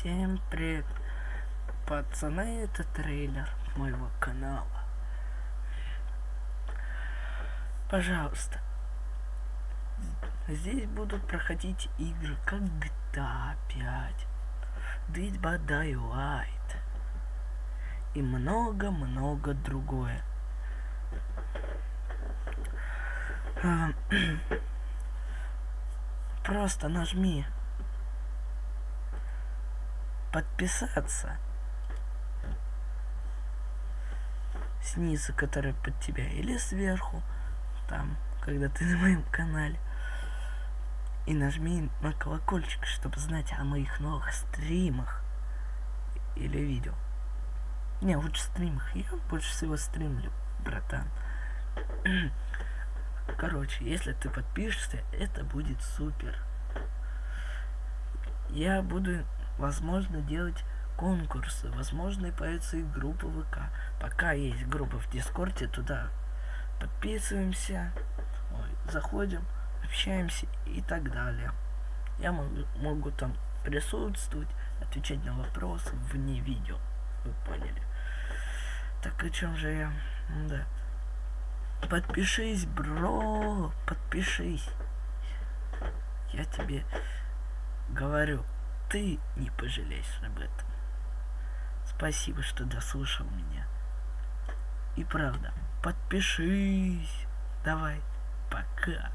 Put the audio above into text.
Всем привет, пацаны, это трейлер моего канала. Пожалуйста, здесь будут проходить игры как GTA 5, Dead by и много-много другое. А, Просто нажми подписаться снизу, который под тебя, или сверху, там, когда ты на моем канале. И нажми на колокольчик, чтобы знать о моих новых стримах или видео. Не, лучше стримах. Я больше всего стримлю, братан. Короче, если ты подпишешься, это будет супер. Я буду, возможно, делать конкурсы. Возможно, и появится и группа ВК. Пока есть группа в Дискорде, туда подписываемся, ой, заходим, общаемся и так далее. Я могу, могу там присутствовать, отвечать на вопросы вне видео. Вы поняли. Так о чем же я? Да. Подпишись, бро, подпишись. Я тебе говорю, ты не пожалеешь об этом. Спасибо, что дослушал меня. И правда, подпишись. Давай, пока.